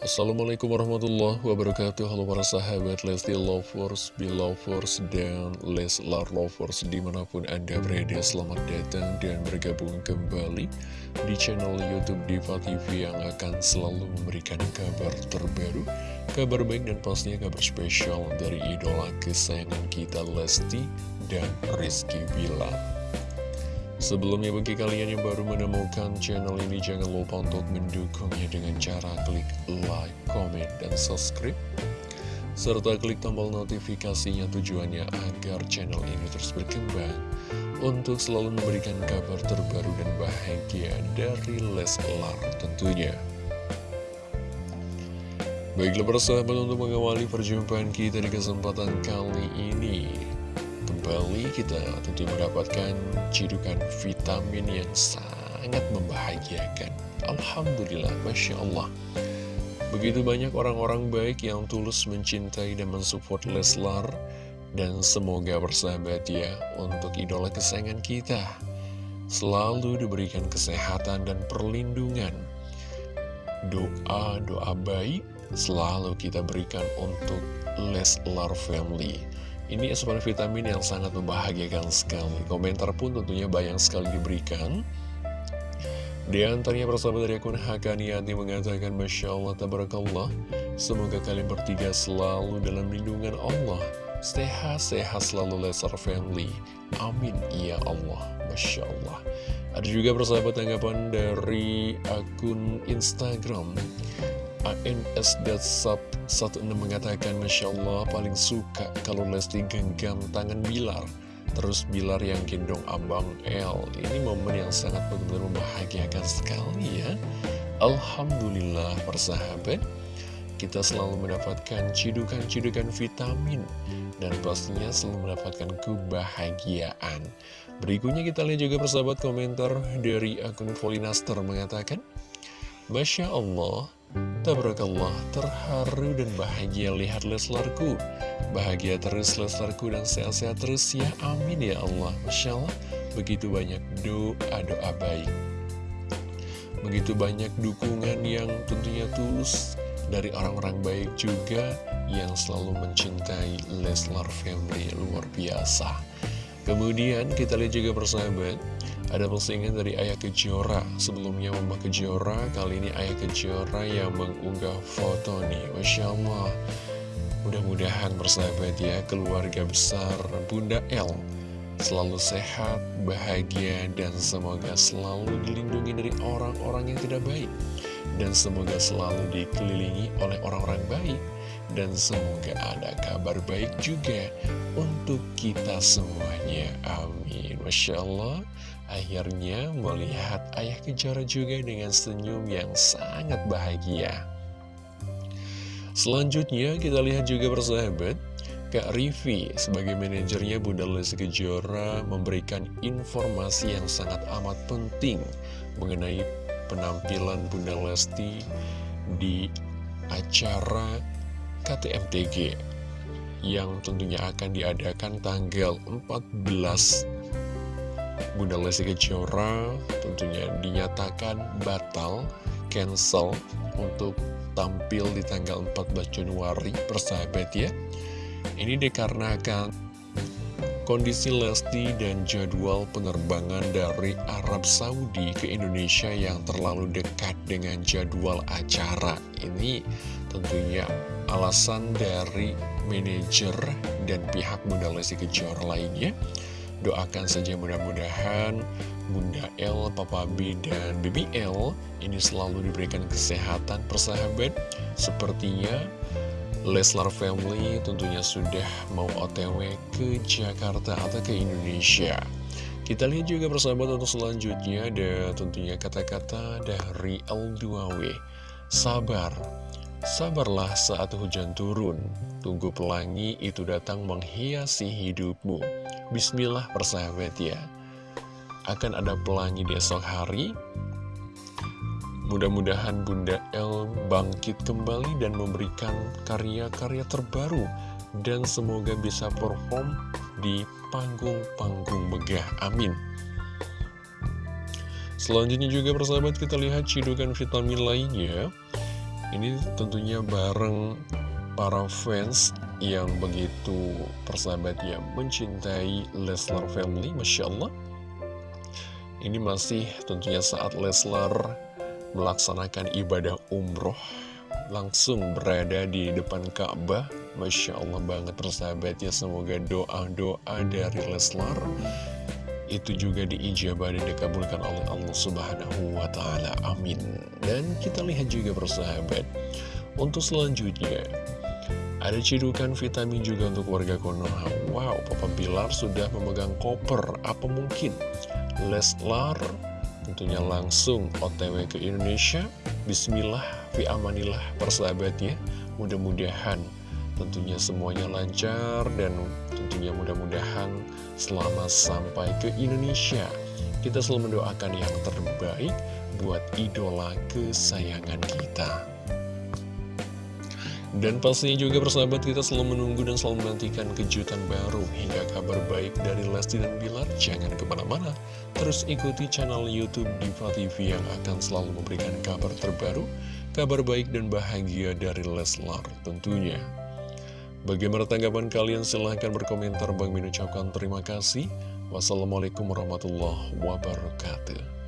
Assalamualaikum warahmatullahi wabarakatuh. Halo para sahabat Lesti Lovers, Belovers, dan Leslar Lovers Di mana pun Anda berada. Selamat datang dan bergabung kembali Di channel Youtube Diva TV yang akan selalu memberikan kabar terbaru Kabar baik dan pastinya kabar spesial dari idola kesayangan kita Lesti dan Rizky Bilar Sebelumnya bagi kalian yang baru menemukan channel ini jangan lupa untuk mendukungnya dengan cara klik like, comment, dan subscribe serta klik tombol notifikasinya tujuannya agar channel ini terus berkembang untuk selalu memberikan kabar terbaru dan bahagia dari Leslar tentunya. Baiklah persahabat untuk mengawali perjumpaan kita di kesempatan kali ini kembali kita tentu mendapatkan cidukan vitamin yang sangat membahagiakan. Alhamdulillah, Masya Allah. Begitu banyak orang-orang baik yang tulus mencintai dan mensupport Leslar. Dan semoga bersahabat ya untuk idola kesayangan kita. Selalu diberikan kesehatan dan perlindungan. Doa-doa baik selalu kita berikan untuk Leslar Family. Ini asupan vitamin yang sangat membahagiakan sekali. Komentar pun tentunya banyak sekali diberikan. Di antaranya persahabat dari akun Hakaniati mengatakan Masya Allah, Tabarakallah. Semoga kalian bertiga selalu dalam lindungan Allah. Sehat-sehat selalu Lesar Family. Amin Ya Allah. Masya Allah. Ada juga persahabat tanggapan dari akun Instagram ANS.sub16 mengatakan Masya Allah paling suka kalau Lesti genggam tangan Bilar Terus Bilar yang gendong Abang L Ini momen yang sangat benar-benar membahagiakan sekali ya. Alhamdulillah persahabat Kita selalu mendapatkan cidukan-cidukan vitamin Dan pastinya selalu mendapatkan kebahagiaan. Berikutnya kita lihat juga persahabat komentar dari akun Volinaster mengatakan Masya Allah Tabarakallah, terharu dan bahagia lihat Leslarku. Bahagia terus Leslarku dan sehat-sehat terus ya, amin ya Allah. Masya Allah, begitu banyak doa-doa baik. Begitu banyak dukungan yang tentunya tulus dari orang-orang baik juga Yang selalu mencintai Leslar Family luar biasa. Kemudian kita lihat juga persahabat ada postingan dari Ayah Kejora. Sebelumnya Mama Kejora Kali ini Ayah Kejora yang mengunggah foto nih. Masya Allah. Mudah-mudahan bersahabat ya Keluarga besar Bunda L Selalu sehat, bahagia Dan semoga selalu dilindungi dari orang-orang yang tidak baik. Dan semoga selalu dikelilingi oleh orang-orang baik. Dan semoga ada kabar baik juga Untuk kita semuanya. Amin. Masya Allah Akhirnya melihat ayah Kejora juga dengan senyum yang sangat bahagia. Selanjutnya kita lihat juga persahabat, Kak Rivi sebagai manajernya Bunda Lesti Kejora memberikan informasi yang sangat amat penting mengenai penampilan Bunda Lesti di acara KTMTG yang tentunya akan diadakan tanggal 14 Bunda Lesti Kejora tentunya dinyatakan batal, cancel untuk tampil di tanggal 14 Januari persahabat ya. Ini dikarenakan kondisi Lesti dan jadwal penerbangan dari Arab Saudi ke Indonesia yang terlalu dekat dengan jadwal acara. Ini tentunya alasan dari manajer dan pihak Bunda Lesti Kejora lainnya Doakan saja mudah-mudahan Bunda L, Papa B, dan Baby L ini selalu diberikan kesehatan persahabat. Sepertinya Leslar Family tentunya sudah mau otw ke Jakarta atau ke Indonesia. Kita lihat juga persahabat untuk selanjutnya ada tentunya kata-kata dari L2W. Sabar, sabarlah saat hujan turun. Tunggu pelangi itu datang menghiasi hidupmu. Bismillah persahabat ya. Akan ada pelangi di esok hari. Mudah-mudahan Bunda El bangkit kembali dan memberikan karya-karya terbaru. Dan semoga bisa perform di panggung-panggung megah. Amin. Selanjutnya juga persahabat kita lihat cidukan vitamin lainnya Ini tentunya bareng para fans yang begitu persahabat ya mencintai Leslar Family, Masya Allah. Ini masih tentunya saat Leslar melaksanakan ibadah umroh langsung berada di depan Ka'bah Masya Allah banget persahabat ya Semoga doa-doa dari Leslar itu juga diijabah dan dikabulkan oleh Allah Subhanahu wa Ta'ala. Amin. Dan kita lihat juga persahabat, untuk selanjutnya ada cedukan vitamin juga untuk warga Konoha. Wow, Papa Bilar sudah memegang koper. Apa mungkin Leslar tentunya langsung OTW ke Indonesia? Bismillah, fi amanillah persahabatnya. Mudah-mudahan tentunya semuanya lancar dan tentunya mudah-mudahan selama sampai ke Indonesia kita selalu mendoakan yang terbaik buat idola kesayangan kita dan pastinya juga persahabat kita selalu menunggu dan selalu menantikan kejutan baru hingga kabar baik dari Lesti dan Bilar. Jangan ke mana-mana, terus ikuti channel Youtube Diva TV yang akan selalu memberikan kabar terbaru, kabar baik dan bahagia dari Leslar tentunya. Bagaimana tanggapan kalian? Silahkan berkomentar. Bang Min ucapkan terima kasih. Wassalamualaikum warahmatullahi wabarakatuh.